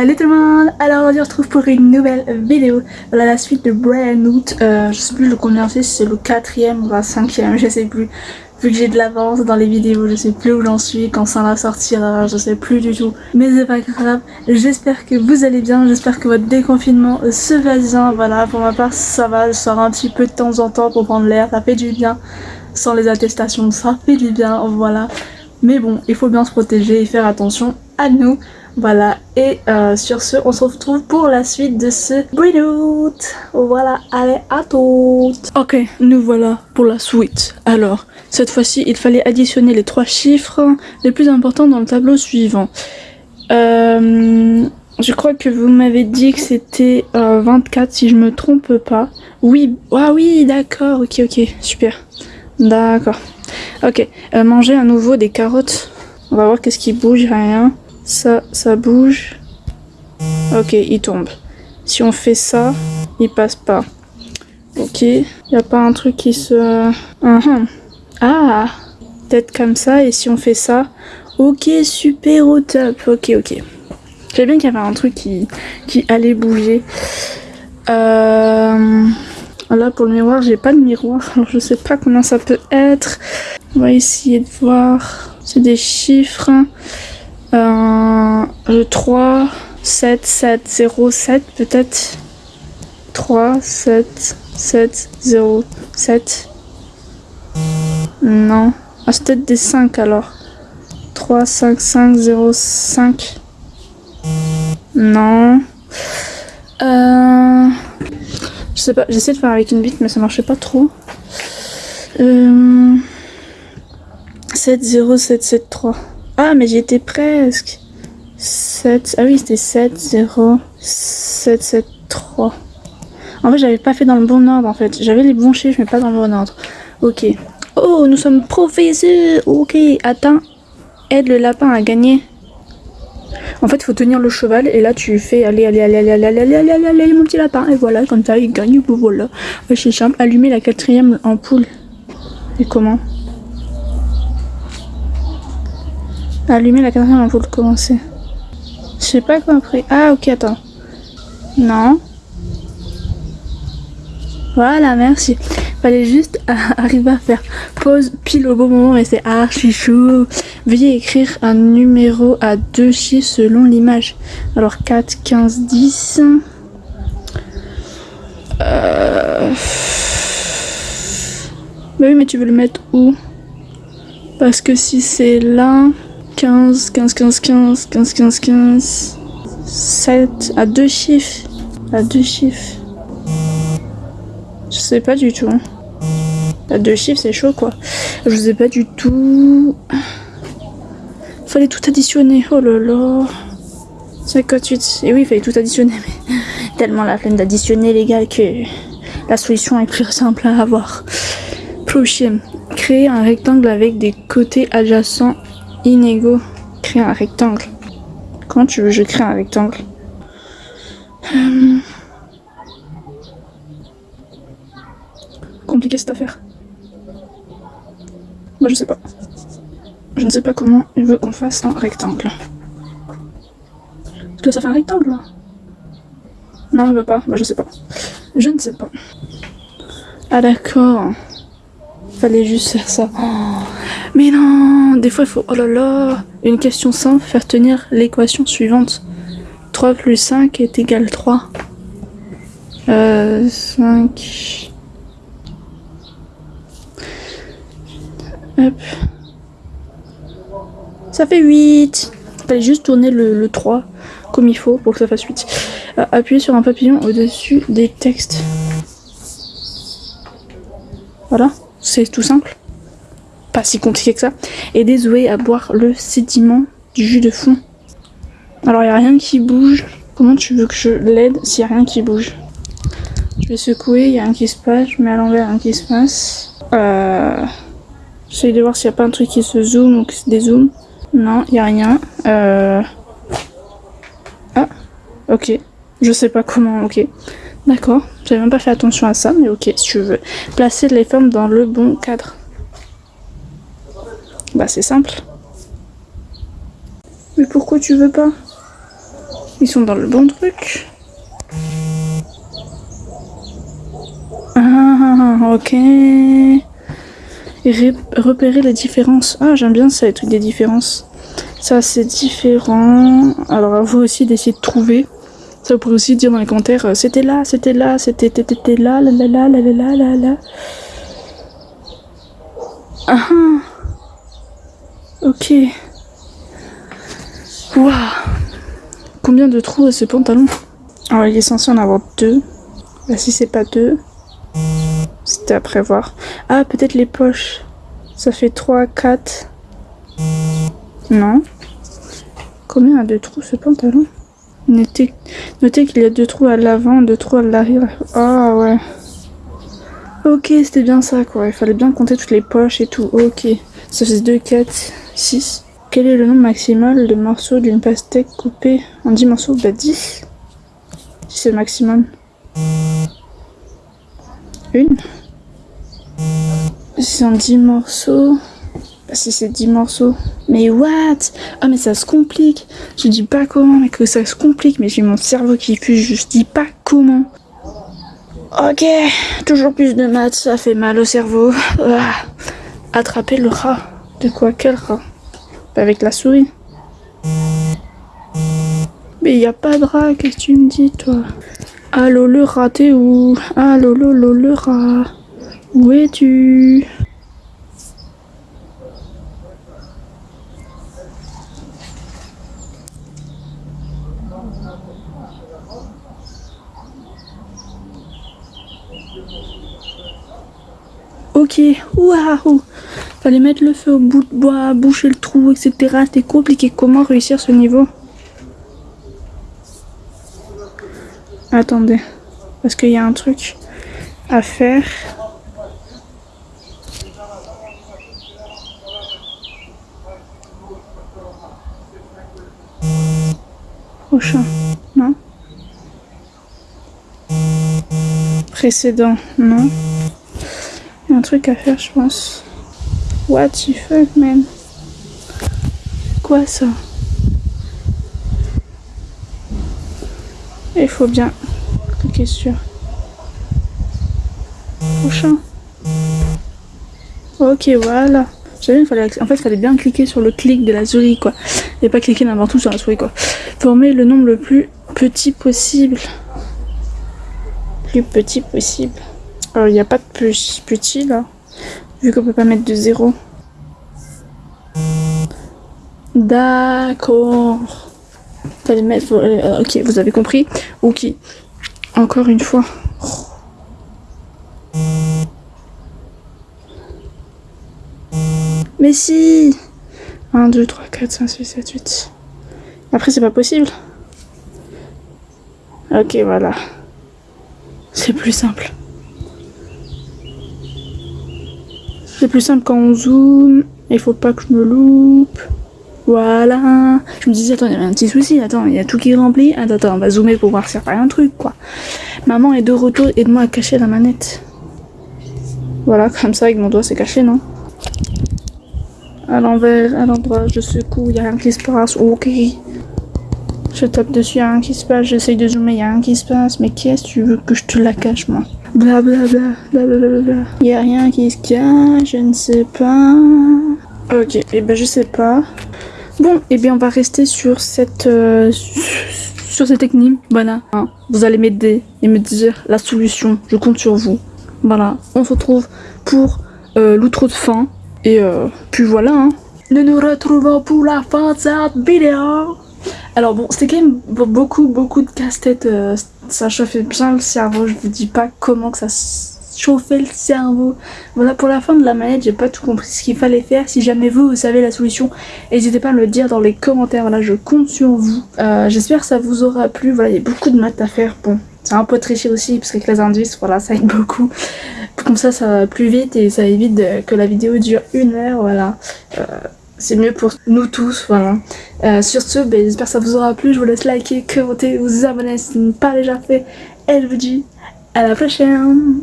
Salut tout le monde Alors on se retrouve pour une nouvelle vidéo. Voilà la suite de Brian Hoot. Euh, je sais plus le combien c'est, si c'est le quatrième ou le cinquième, je sais plus. Vu que j'ai de l'avance dans les vidéos, je sais plus où j'en suis, quand ça va sortir, je sais plus du tout. Mais c'est pas grave, j'espère que vous allez bien, j'espère que votre déconfinement se va bien. Voilà, pour ma part ça va, je sors un petit peu de temps en temps pour prendre l'air, ça fait du bien. Sans les attestations, ça fait du bien, voilà. Mais bon, il faut bien se protéger et faire attention à nous. Voilà, et euh, sur ce, on se retrouve pour la suite de ce Breedout. Voilà, allez, à toutes Ok, nous voilà pour la suite. Alors, cette fois-ci, il fallait additionner les trois chiffres les plus importants dans le tableau suivant. Euh, je crois que vous m'avez dit que c'était 24 euh, si je me trompe pas. Oui, ah oui, d'accord, ok, ok, super. D'accord. Ok, manger à nouveau des carottes. On va voir qu'est-ce qui bouge, rien. Ça, ça bouge. Ok, il tombe. Si on fait ça, il passe pas. Ok, il n'y a pas un truc qui se... Uh-huh. Ah, peut-être comme ça, et si on fait ça... Ok, super au top. Ok, ok. J'ai bien qu'il y avait un truc qui, allait bouger. Euh... Là, pour le miroir, j'ai pas de miroir, alors je sais pas combien ça peut être. On va essayer de voir. C'est des chiffres. Euh, le 3, 7, 7, 0, 7 peut-être. 3, 7, 7, 0, 7. Non. Ah, c'est peut-être des 5 alors. 3, 5, 5, 0, 5. Non. Euh... Je sais pas, j'essaie de faire avec une bite mais ça marchait pas trop. Euh... 7, 0, 7, 7, 3. Ah, mais j'étais presque. 7. Ah oui, c'était 7, 0, 7, 7, 3. En fait, j'avais pas fait dans le bon ordre en fait. J'avais les bons chiffres, mais pas dans le bon ordre. Ok. Oh, nous sommes professeurs. Ok, attends. Aide le lapin à gagner. En fait, faut tenir le cheval et là tu fais allez, allez, allez, allez, allez, allez, allez, allez, mon petit lapin. Et voilà, comme ça, il gagne. Voilà. C'est simple. Allumer la quatrième ampoule. Et comment? Allumer la quatrième ampoule, commencer. Je sais pas après. Ah, ok, attends. Non. Voilà, merci. Fallait juste arriver à faire pause pile au bon moment, mais c'est archi chou. Veuillez écrire un numéro à deux chiffres selon l'image. Alors 4, 15, 10. Euh... Bah oui, mais tu veux le mettre où? Parce que si c'est là... 15, 15, 15, 15, 15, 15, 15, 7, à deux chiffres, à deux chiffres. Je sais pas du tout. À deux chiffres, c'est chaud quoi. Je sais pas du tout. Fallait tout additionner. Oh là là. 58. Et oui, il fallait tout additionner. Tellement la flemme d'additionner, les gars, que la solution est plus simple à avoir. Prochain. Créer un rectangle avec des côtés adjacents inégaux. Créer un rectangle. Comment tu veux je crée un rectangle hum. Compliqué cette affaire. Moi je sais pas. Je ne sais pas comment il veut qu'on fasse un rectangle. Est-ce que ça fait un rectangle Non, il veut pas. Bah je sais pas. Je ne sais pas. Ah d'accord. Fallait juste faire ça. Oh. Mais non, des fois il faut... Oh là là Une question simple, faire tenir l'équation suivante. 3 plus 5 est égal 3. Euh, 5... Hop. Ça fait 8 Fallait juste tourner le, 3 comme il faut pour que ça fasse 8. Euh, appuyer sur un papillon au-dessus des textes. Voilà, c'est tout simple pas si compliqué que ça, et des à boire le sédiment du jus de fond. Alors il n'y a rien qui bouge. Comment tu veux que je l'aide s'il n'y a rien qui bouge? Je vais secouer, il y a rien qui se passe, je mets à l'envers, rien qui se passe. Euh... J'essaie de voir s'il n'y a pas un truc qui se zoome ou qui se dézoome. Non, il n'y a rien. Euh... Ah, ok. Je sais pas comment, ok. D'accord, j'avais même pas fait attention à ça, mais ok, si tu veux. Placer les formes dans le bon cadre. Bah, c'est simple. Mais pourquoi tu veux pas? Ils sont dans le bon truc. Ah ok. Et repérer les différences. Ah j'aime bien ça, les trucs des différences. Ça c'est différent. Alors à vous aussi d'essayer de trouver. Ça vous pourrez aussi dire dans les commentaires euh, c'était là, c'était là, c'était là, là, là, là, là, là, là, là. Ah, Ok. Waouh. Combien de trous a ce pantalon Alors, il est censé en avoir deux. Bah, si c'est pas deux, c'était à prévoir. Ah, peut-être les poches. Ça fait 3, 4. Non. Combien a de trous ce pantalon? Notez, notez qu'il y a deux trous à l'avant, deux trous à l'arrière. Ah ouais. Ok, c'était bien ça quoi. Il fallait bien compter toutes les poches et tout. Ok. Ça fait 2, 4, 6. Quel est le nombre maximal de morceaux d'une pastèque coupée en 10 morceaux? Bah 10. Si c'est le maximum. Une. C'est en 10 morceaux. Bah si c'est 10 morceaux. Mais what? Ah mais ça se complique. Je dis pas comment, mais que ça se complique. Mais j'ai mon cerveau qui fuse, je dis pas comment. Ok, toujours plus de maths, ça fait mal au cerveau. Ah. Attraper le rat. De quoi? Quel rat? Avec la souris. Mais il a pas de rat, qu'est-ce que tu me dis, toi? Allô, le rat, t'es où? Allô, lolo, le rat. Où es-tu? Ok, waouh Fallait mettre le feu au bout de bois, boucher le trou, etc. C'était compliqué. Comment réussir ce niveau? Attendez. Parce qu'il y a un truc à faire. Prochain. Non? Précédent. Non. Un truc à faire, je pense. What the fuck, man? Quoi ça? Il faut bien cliquer sur prochain. Ok, voilà. J'avais, fallait, en fait, il fallait bien cliquer sur le clic de la souris, quoi. Et pas cliquer n'importe où sur la souris, quoi. Former le nombre le plus petit possible. Plus petit possible. Il n'y a pas de plus petit, là. Vu qu'on peut pas mettre de zéro. D'accord. Fallait mettre... Euh, ok, vous avez compris Ok. Encore une fois. Mais si 1, 2, 3, 4, 5, 6, 7, 8. Après, c'est pas possible. Ok, voilà. C'est plus simple. C'est plus simple quand on zoome. Il faut pas que je me loupe. Voilà. Je me disais, attends, il y a un petit souci. Attends, il y a tout qui est rempli. Attends, attends, on va zoomer pour voir s'il n'y a pas un truc, quoi. Maman est de retour. Aide-moi à cacher la manette. Voilà, comme ça, avec mon doigt, c'est caché, non? À l'envers, à l'endroit, je secoue, il n'y a rien qui se passe. Ok. Je tape dessus, il n'y a rien qui se passe. J'essaye de zoomer, il n'y a rien qui se passe. Mais qu'est-ce que tu veux que je te la cache, moi? Bla bla bla bla bla bla Y a rien qui se cache, je ne sais pas. Ok, et eh ben je sais pas. Bon, et eh bien on va rester sur cette euh, sur cette technique. Voilà. Hein. Vous allez m'aider et me dire la solution. Je compte sur vous. Voilà. On se retrouve pour euh, l'outro de fin. Et euh, puis voilà. Hein. Nous nous retrouvons pour la fin de cette vidéo. Alors bon, c'était quand même beaucoup, beaucoup de casse-tête. Ça chauffait bien le cerveau. Je vous dis pas comment que ça chauffait le cerveau. Voilà, pour la fin de la manette, j'ai pas tout compris ce qu'il fallait faire. Si jamais vous, vous savez la solution, n'hésitez pas à me le dire dans les commentaires. Voilà, je compte sur vous. Euh, j'espère que ça vous aura plu. Voilà, il y a beaucoup de maths à faire. Bon, c'est un peu triché aussi, parce qu'avec les indices, voilà, ça aide beaucoup. Comme ça, ça va plus vite et ça évite que la vidéo dure une heure. Voilà. Euh, c'est mieux pour nous tous, voilà. Euh, sur ce, ben, j'espère que ça vous aura plu, je vous laisse liker, commenter, vous abonner si ce n'est pas déjà fait, et je vous dis à la prochaine